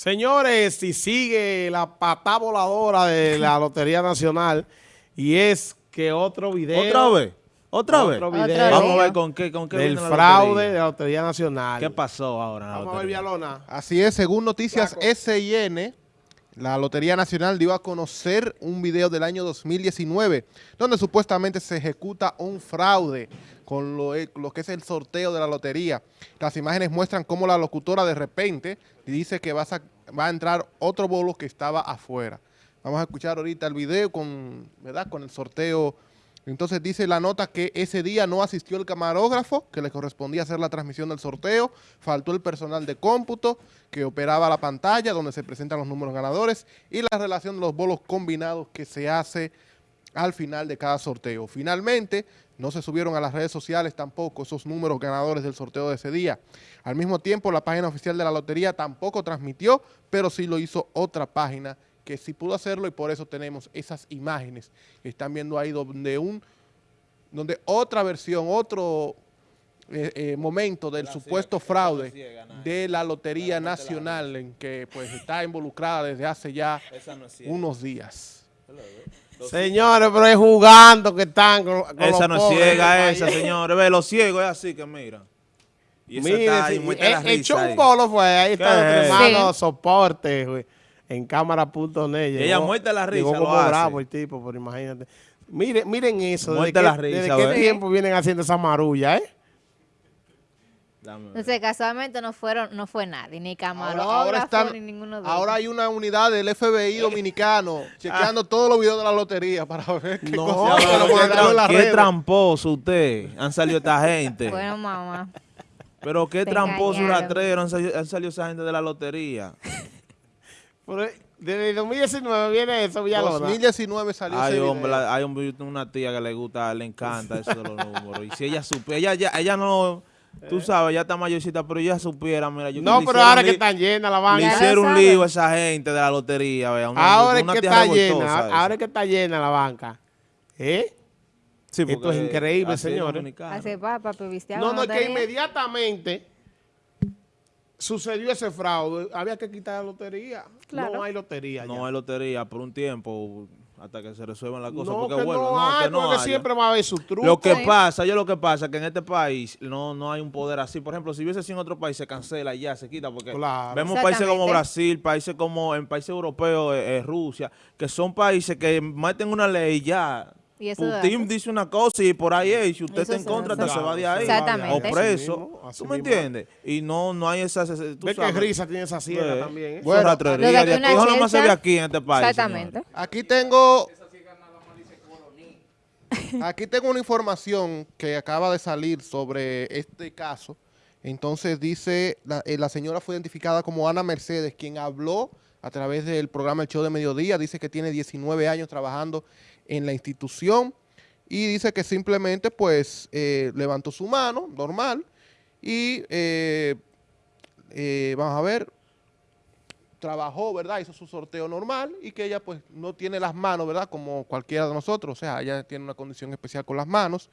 Señores, si sigue la patá voladora de la Lotería Nacional y es que otro video... ¿Otra vez? ¿Otra vez? Otro Otra video vez. Vamos a ver con qué, con qué del fraude lotería. de la Lotería Nacional. ¿Qué pasó ahora Vamos a ver? Villalona. Así es, según noticias. SIN, la Lotería Nacional dio a conocer un video del año 2019, donde supuestamente se ejecuta un fraude con lo, eh, lo que es el sorteo de la lotería. Las imágenes muestran cómo la locutora de repente dice que va a, sac- va a entrar otro bolo que estaba afuera. Vamos a escuchar ahorita el video con, ¿verdad? con el sorteo. Entonces dice la nota que ese día no asistió el camarógrafo, que le correspondía hacer la transmisión del sorteo, faltó el personal de cómputo, que operaba la pantalla donde se presentan los números ganadores, y la relación de los bolos combinados que se hace al final de cada sorteo. Finalmente, no se subieron a las redes sociales tampoco esos números ganadores del sorteo de ese día. Al mismo tiempo, la página oficial de la lotería tampoco transmitió, pero sí lo hizo otra página que sí pudo hacerlo y por eso tenemos esas imágenes que están viendo ahí donde un donde otra versión, otro eh, eh, momento del supuesto fraude de la Lotería Nacional en que pues está involucrada desde hace ya unos días. Señores, pero es jugando que están con, con Esa los no es ciega, esa, señores. Ve, los ciegos es así que mira. Y Mire, está ahí, sí, muestra la eh, echó un bolo fue, ahí está hermano Sí. soporte güey, en cámara.net. ella muerte la risa, Llegó lo como hace. bravo el tipo, pero imagínate. Miren, miren eso, ¿desde, Muerte qué, la risa, desde qué tiempo vienen haciendo esa marulla, eh? Entonces, casualmente no fueron, no fue nadie, ni Ahora, camarógrafo, ahora están- ni ninguno de ahora hay una unidad del FBI dominicano chequeando todos los videos de la lotería para ver qué No, cosas pero para qué tramposo usted. Han salido esta gente. Bueno, mamá. Pero qué Te tramposo rastrero han salido, han salido esa gente de la lotería. Pero, eh, desde el 2019 viene eso, Villalona. 2019 salió Hay ese hombre, video. hay tengo una tía que le gusta, le encanta eso de los números. Y si ella supiera, ella, ya- ella no, tú sabes, ya está mayorcita, pero ella supiera, mira, yo No, le pero ahora que están llenas la Le banca. Ya lo hicieron un lío a esa gente de la lotería, vea. una- Ahora es que está llena, ahora es que está llena la banca. ¿Eh? Sí, esto es increíble, señores. Hace papa, pevisteaba. No, no, es que inmediatamente sucedió ese fraude. Había que quitar la lotería. Claro. No hay lotería No ya. hay lotería por un tiempo hasta que se resuelvan las cosas. No, porque que no No, hay, que no porque haya. siempre va a haber su truco. Lo que Sí. pasa, yo lo que pasa es que en este país no, no hay un poder así. Por ejemplo, si hubiese sido en otro país, se cancela y ya, se quita. Porque Claro. vemos países como. Brasil, países como en países europeos, eh, eh, Rusia, que son países que meten una ley y ya. Y eso Putin dice una cosa y por ahí es. Y si usted Eso está en se contra, se va de ahí. Exactamente. O preso. Así mismo, así ¿Tú me entiendes? Y no, no hay esas... esas- tú Ve que sabes. risa tiene esa sierra Ve. también. ¿eh? Bueno, Lo de aquí una no más se ve aquí en este país. Exactamente. señores. Aquí tengo aquí tengo una información que acaba de salir sobre este caso. Entonces dice, la, eh, la señora fue identificada como Ana Mercedes, quien habló a través del programa El Show de Mediodía. Dice que tiene 19 años trabajando en la institución y dice que simplemente pues eh, levantó su mano, normal, y eh, eh, vamos a ver, trabajó, ¿verdad? Hizo su sorteo normal y que ella pues no tiene las manos, ¿verdad? Como cualquiera de nosotros, o sea, ella tiene una condición especial con las manos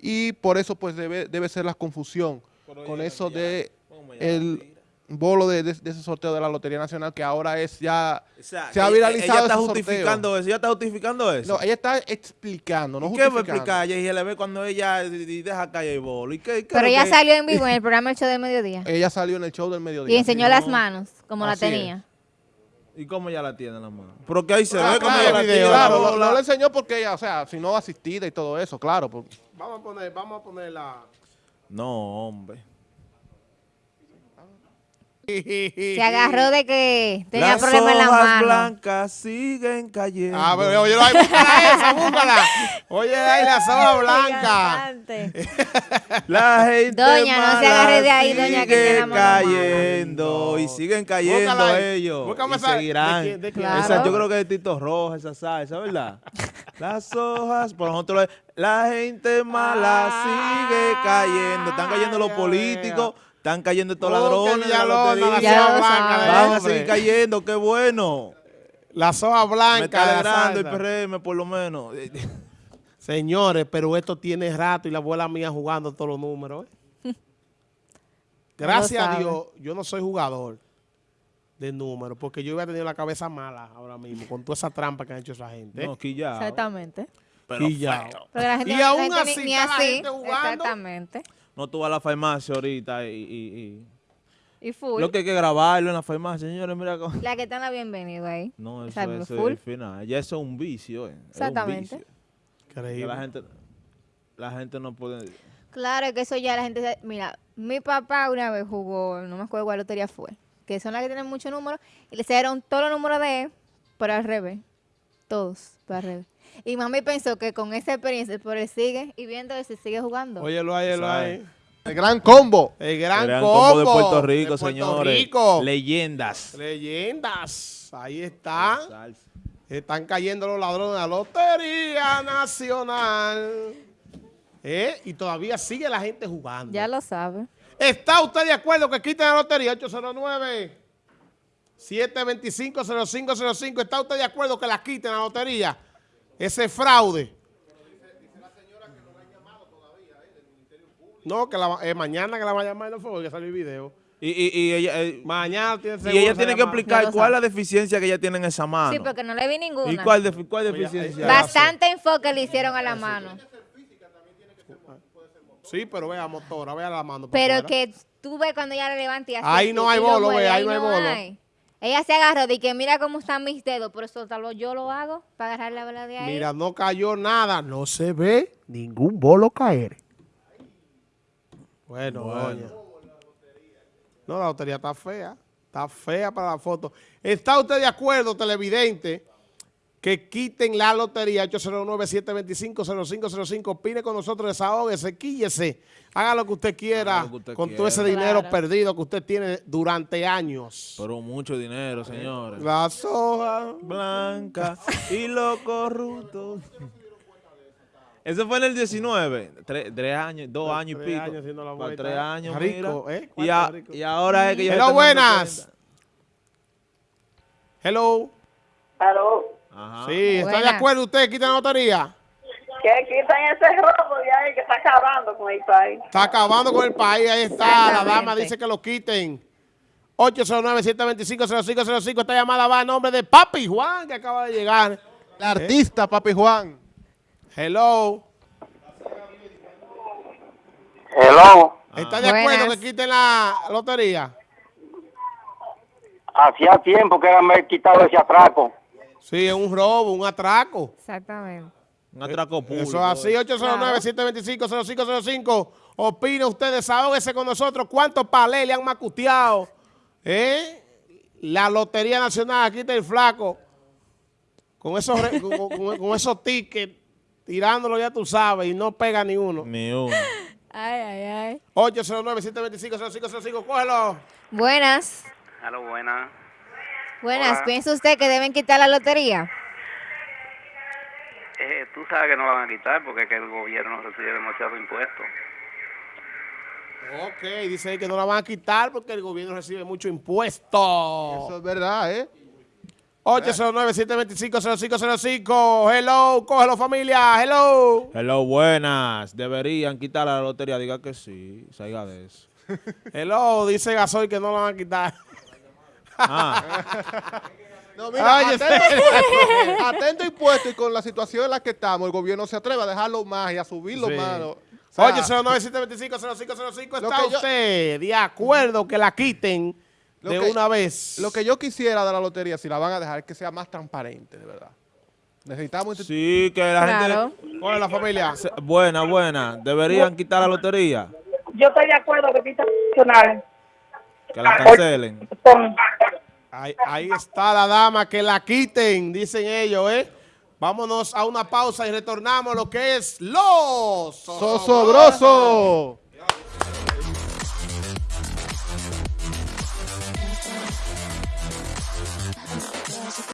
y por eso pues debe, debe ser la confusión con eso de el bolo de, de- de ese sorteo de la Lotería Nacional que ahora es ya... O sea, Se ha viralizado Ella está ese sorteo. justificando eso. Ella está justificando eso. No, ella está explicando, no ¿Y ¿Qué va a explicar ella? Y se le ve cuando ella deja caer el bolo. ¿Y qué, qué Pero ella que- salió en vivo en el programa El Show del Mediodía. Ella salió en el show del mediodía. Y enseñó las manos, como la es. tenía. ¿Y cómo ella la tiene en la mano? Pero que ahí se Ah, ve como claro, ella la claro, la no, le enseñó porque ella, o sea, si no asistida y todo eso, claro. pues. porque- Vamos a poner, vamos a poner la... No, hombre. Se agarró de que tenía Las problemas en la hojas mano. blancas siguen cayendo. Ah, pero oye, ahí, búscala esa, búscala. Oye, ahí la soga blanca. La gente Doña, no se agarre de ahí, doña, que sigue tiene la mano cayendo y siguen cayendo Búscala ellos Búscame y esa- seguirán. Esa, yo creo que es Tito Roja, esa salsa, ¿verdad? Las hojas, por nosotros, la gente mala sigue cayendo. Están cayendo los Ay, políticos, están cayendo estos ladrones de la la Ya de Van a seguir cayendo, qué bueno. La soga blanca. Me está la alegrando el. PRM, por lo menos. Señores, pero esto tiene rato y la abuela mía jugando todos los números. ¿eh? Gracias a. Dios, yo no soy jugador. de números, porque yo hubiera tenido la cabeza mala ahora mismo con toda esa trampa que han hecho esa gente. No, quillao. Exactamente. Pero. Porque la gente, Y la aún ni- así ni está la así. gente jugando. Exactamente. No tú vas a la farmacia ahorita y, y- y- Y full. Lo que hay que grabarlo en la farmacia, señores, mira cómo... La que está en la bienvenida ahí. No, eso, eso es full. el final. Ya eso es un vicio, eh. Es un Exactamente. vicio. Increíble. la gente, la gente no puede... Claro que eso ya la gente... Mira, mi papá una vez jugó, no me acuerdo cuál lotería fue, que son las que tienen muchos números, y le salieron todos los números de él, pero al revés. Todos, pero al revés. Y mami pensó que con esa experiencia, por él sigue y viendo que se sigue jugando. Óyelo ahí, óyelo ahí. El gran combo. El gran, Gran combo, combo de Puerto Rico, de Puerto señores. Rico. Leyendas. Leyendas. Ahí está. Están cayendo los ladrones de la Lotería Nacional. ¿Eh? Y todavía sigue la gente jugando. Ya lo sabe. ¿Está usted de acuerdo que quiten la lotería 809 725 0505? ¿Está usted de acuerdo que la quiten la lotería? Ese fraude. No, que la, eh, mañana que la va a llamar no fue que salió el video. Y, y, y ella, eh, Mañana tiene y ella tiene que explicar cuál es la deficiencia que ella tiene en esa mano. Sí, porque no le vi ninguna. ¿Y cuál, defi- cuál deficiencia? Va- Bastante enfoque le hicieron a la mano. Sí, pero vea, motora, vea la mano. Pero fuera. que tú ves cuando ella le levanta y así. Ahí no hay lo bolo, ve, ahí no hay bolo. Ella se agarró de que mira cómo están mis dedos, por eso tal vez yo lo hago para agarrar la bola de ahí. Mira, no cayó nada, no se ve ningún bolo caer. Bueno, doña. No, la lotería está fea. Está fea para la foto. ¿Está usted de acuerdo, televidente, que quiten la lotería 809-725-0505? Opine con nosotros, desahógese, quíllese. Haga lo que usted quiera Haga lo que usted con quiera. todo ese dinero Claro. perdido que usted tiene durante años. Pero mucho dinero, señores. Las hojas. Blanca y los corruptos. Eso fue en el 19. Tres, tres años, dos años y tres pico. años la Para vuelta, tres ¿eh? años, Rico, mira. ¿eh? Y, a- ¿Cuánto rico? y ahora es que yo Hello, buenas. Hello. Aló, Ajá. Sí, ¿está de acuerdo usted? ¿Quita la lotería? que quitan ese robo de ahí que está acabando con el país. Está acabando con el país, ahí está. La dama dice que lo quiten. 809-725-0505. Esta llamada va a nombre de Papi Juan, que acaba de llegar. El artista, Papi Juan. Hello. Hello, ¿Está de acuerdo Buenas. que quiten la lotería? hacía tiempo que me quitado ese atraco. Sí, es un robo, un atraco. Exactamente. Un atraco público. Eso es así, 809-725-0505. Opina usted, desahógese con nosotros. ¿Cuántos palés le han macuteado? ¿Eh? La Lotería Nacional, aquí está el flaco. Con esos, con, con- con esos tickets, tirándolo ya tú sabes, y no pega ni uno. Ni uno. Ay, ay, ay. 809-725-0505, cógelo. Buenas. Hello, buena. Buenas. Hola. ¿Piensa usted que deben quitar la lotería? Eh, tú sabes que no la van a quitar porque es que el gobierno recibe demasiado impuesto. Ok, dice ahí que no la van a quitar porque el gobierno recibe mucho impuesto. Eso es verdad, ¿eh? 809-725-0505. Hello, cógelo familia, hello. Hello, buenas. Deberían quitar la lotería. Diga que sí. Salga de eso. Hello, dice Gasoy que no la van a quitar. Ah, No, mira, Oye, atento, atento impuesto y con la situación en la que estamos, el gobierno se atreve a dejarlo más y a subirlo Sí. más. ¿no? O sea, 809-725-0505. Lo ¿Está que yo- usted de acuerdo que la quiten Lo de que- una vez? Lo que yo quisiera de la lotería, si la van a dejar, es que sea más transparente, de verdad. Necesitamos... este- sí, que la Claro. gente... Cógelo la familia. Buena, buena. Deberían quitar la lotería. Yo estoy de acuerdo que quitan nacional. Que la cancelen. Ahí, está la dama, que la quiten, dicen ellos, ¿eh? Vámonos a una pausa y retornamos a lo que es los ¡Sosobroso!